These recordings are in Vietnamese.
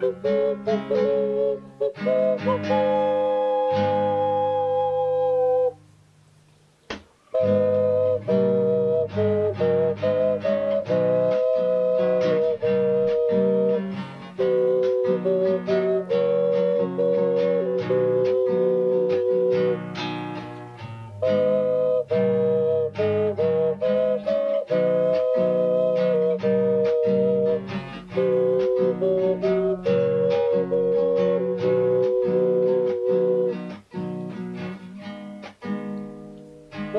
Thank you.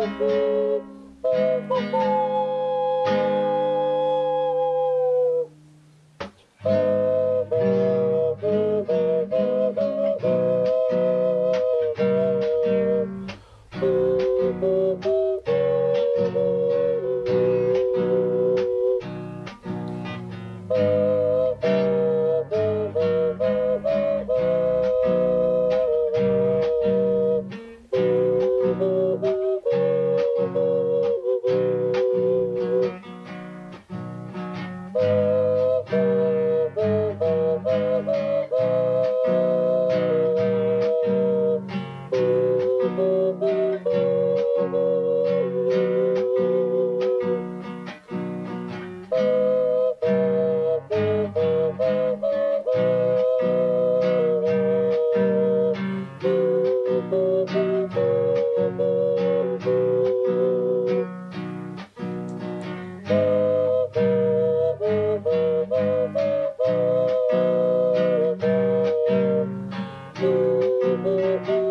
Thank you. como o